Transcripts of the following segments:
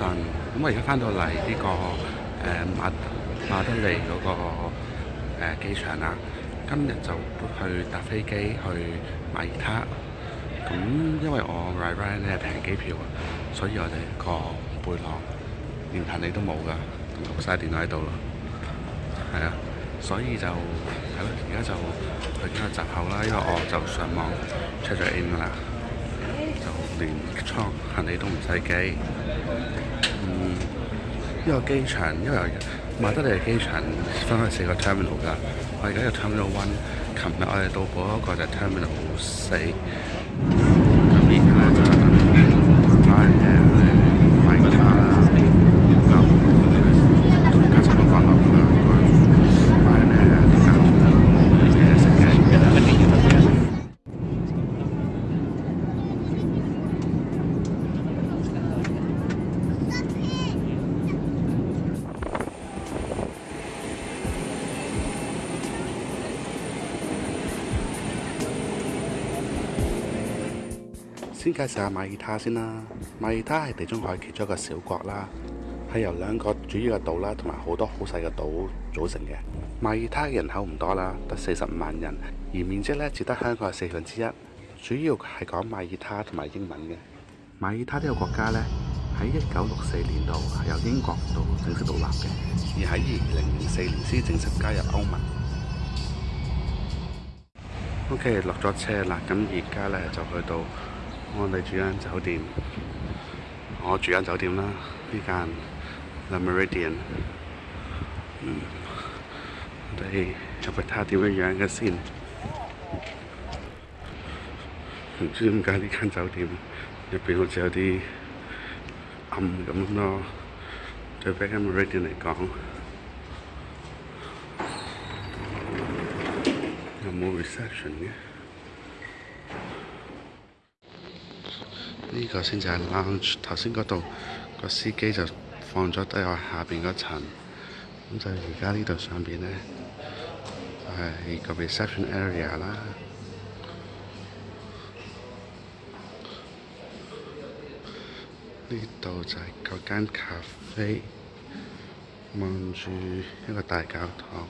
咁我而家翻到嚟呢個誒馬馬德里嗰個誒機場啦，今日就去搭飛機去馬爾他。咁因為我 RyR 咧平機票，啊，所以我哋個背囊連行李都冇㗎，同曬電腦喺度咯。係啊，所以就係咯，而家就去緊閘口啦，因為我就想望出 n 啦。連倉行李都唔使計。嗯，因個機場因為馬德里機場分開四個 terminal 㗎。我而家有 terminal one。琴日我哋到過嗰個就 terminal 四。先介紹下馬爾他先啦。馬爾他係地中海其中一個小國啦，係由兩個主要嘅島啦，同埋好多好細嘅島組成嘅。馬爾他嘅人口唔多啦，得四十五萬人，而面積咧只得香港嘅四分之一。主要係講馬爾他同埋英文嘅。馬爾他呢個國家咧，喺一九六四年度係由英國度正式獨立嘅，而喺二零零四年先正式加入歐盟。OK，落咗車啦，咁而家咧就去到。我哋住間酒店，我住間酒店啦，呢間 The Meridian。嗯，我哋入邊睇下點樣嘅先。唔知點解呢間酒店入边好似有啲暗咁咯。對 The Meridian 嚟講，有冇 reception 嘅？呢個先就係 lounge。頭先嗰度個司機就放咗低我下邊嗰層，咁就而家呢度上邊咧係一個 reception area 啦。呢度就係嗰間咖啡，望住一個大教堂。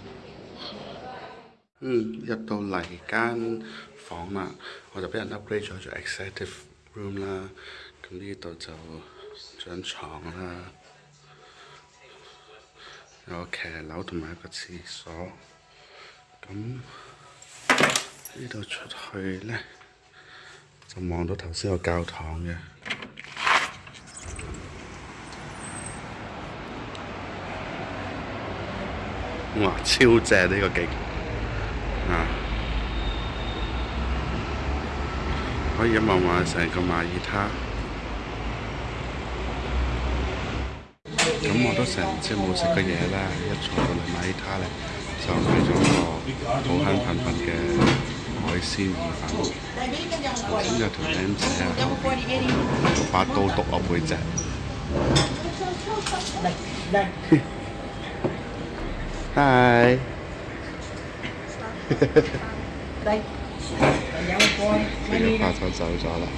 嗯，入到嚟間房啦，我就俾人 upgrade 咗做 executive。room 啦，咁呢度就张床啦，有騎骑楼同埋一个厕所，咁呢度出去咧就望到头先個教堂嘅，哇超正呢个景，啊！可以望望成個馬爾他，咁我都成即冇食嘅嘢啦。一坐到馬爾他咧，就買咗個好慳憤憤嘅海鮮意粉，先有條鷹仔啊，把刀剁我妹仔。拜拜。佢又拍咗走咗啦。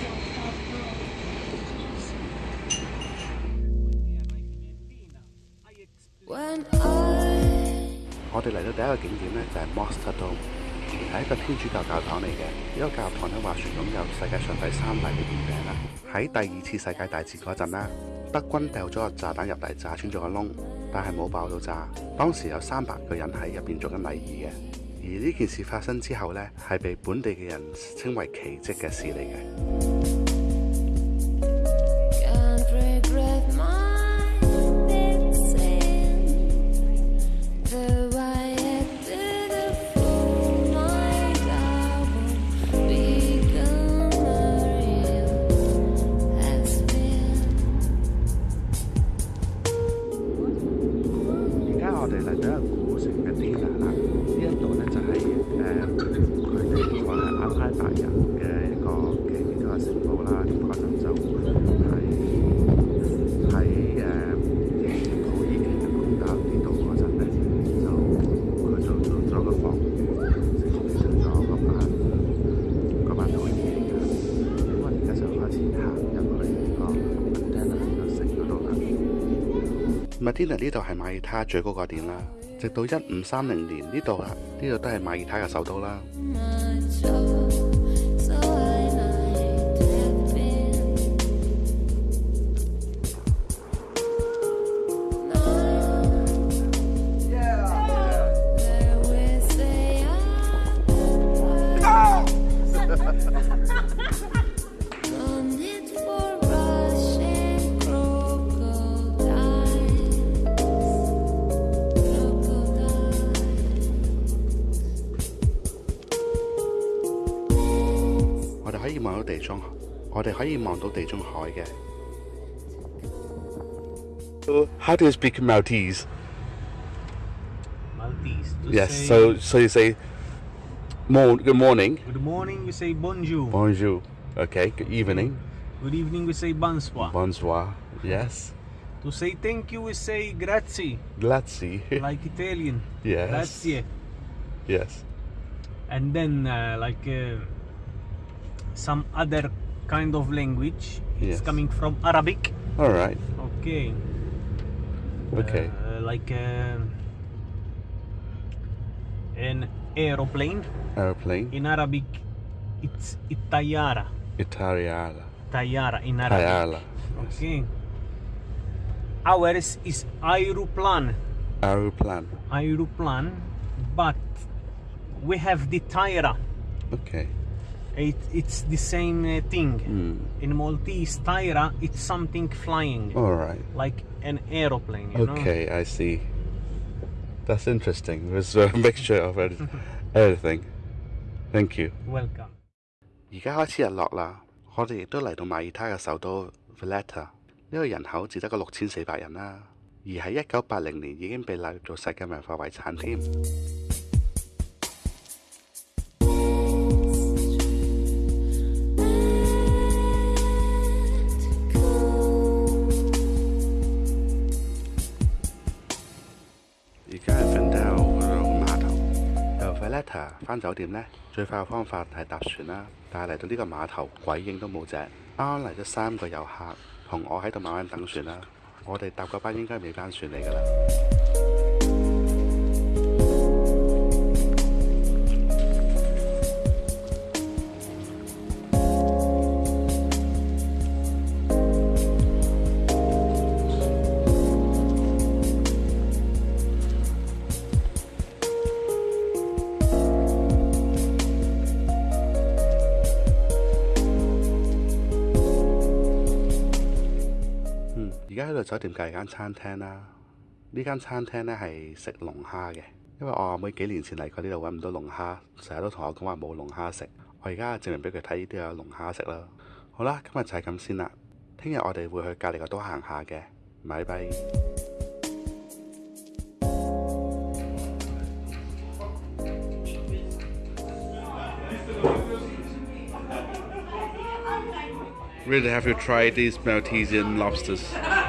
我哋嚟到第一個景點咧，就係 Monster Dome，係一個天主教教堂嚟嘅。呢個教堂咧話，算拥有世界上第三大嘅饼啦。喺第二次世界大戰嗰陣啦，德軍掉咗個炸彈入嚟，炸穿咗個窿，但係冇爆到炸。當時有三百個人喺入边做緊禮儀嘅。而呢件事發生之後呢，係被本地嘅人稱為奇迹嘅事嚟嘅。i 天 a 呢度系马耳他最高個点啦。直到一五三零年，呢度啦，呢度都系马耳他嘅首都啦。我哋可以望到地中海嘅。How do you speak Maltese? Maltese. Yes. So so you say, good morning. Good morning. We say bonjour. Bonjour. Okay. Good evening. Good evening. We say bonsoir. Bonsoir. Yes. To say thank you, we say grazie. Grazie. like Italian. Yes. Grazie. Yes. And then uh, like uh, some other kind of language. Yes. It's coming from Arabic. All right. Okay. Okay. Uh, like uh, an aeroplane. Aeroplane. In Arabic, it's itayara. Itayara. Itayara in Arabic. Itayara. Yes. Okay. Ours is aeroplan. Aeroplan. Aeroplan, but we have the tyra. Okay. It, it's the same uh, thing. Mm. In Maltese, tyra, it's something flying. All right. Like an aeroplane, Okay, know? I see. That's interesting. There's a mixture of everything. Thank you. Welcome. 而家開始日落啦，我哋亦都嚟到馬爾他嘅首都 Valletta。呢個人口只得個六千四百人啦，而喺一九八零年已經被納入做世界文化遺產添。翻酒店呢，最快嘅方法系搭船啦。但系嚟到呢个码头，鬼影都冇只。啱啱嚟咗三個遊客，同我喺度慢慢等船啦。我哋搭嘅班應該未返船嚟㗎啦。而家喺度酒店隔籬間餐廳啦，呢間餐廳咧係食龍蝦嘅。因為我阿妹幾年前嚟過呢度揾唔到龍蝦，成日都同我講話冇龍蝦食。我而家證明俾佢睇，呢啲有龍蝦食啦。好啦，今日就係咁先啦。聽日我哋會去隔離個都行下嘅。拜拜。Really have you tried these Maltesian lobsters?